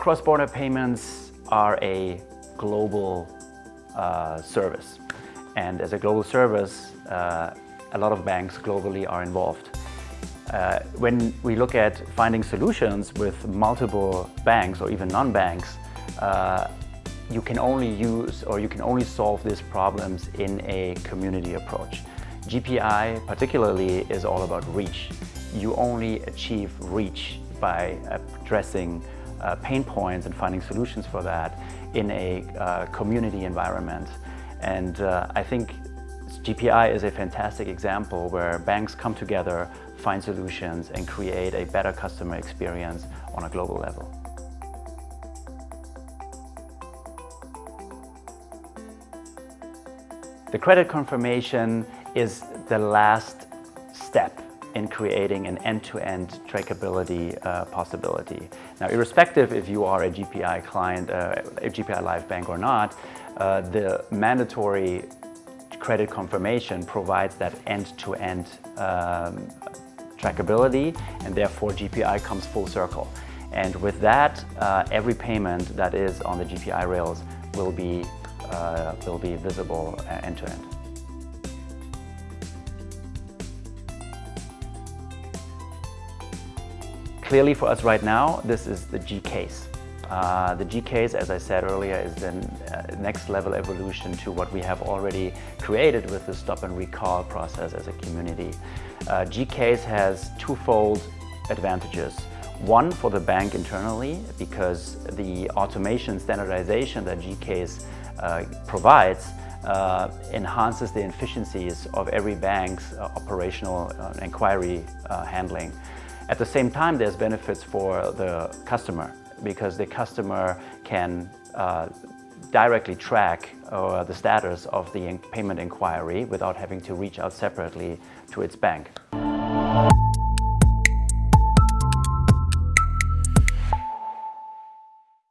Cross-border payments are a global uh, service. And as a global service, uh, a lot of banks globally are involved. Uh, when we look at finding solutions with multiple banks or even non-banks, uh, you can only use or you can only solve these problems in a community approach. GPI particularly is all about reach. You only achieve reach by addressing uh, pain points and finding solutions for that in a uh, community environment. And uh, I think GPI is a fantastic example where banks come together, find solutions and create a better customer experience on a global level. The credit confirmation is the last step in creating an end-to-end -end trackability uh, possibility. Now, irrespective if you are a GPI client, uh, a GPI Live Bank or not, uh, the mandatory credit confirmation provides that end-to-end -end, um, trackability and therefore GPI comes full circle. And with that, uh, every payment that is on the GPI rails will be, uh, will be visible end-to-end. Clearly for us right now, this is the gCASE. Uh, the gCASE, as I said earlier, is the uh, next level evolution to what we have already created with the stop and recall process as a community. Uh, gCASE has twofold advantages. One for the bank internally, because the automation standardization that gCASE provides uh, enhances the efficiencies of every bank's uh, operational uh, inquiry uh, handling. At the same time, there's benefits for the customer because the customer can uh, directly track uh, the status of the payment inquiry without having to reach out separately to its bank.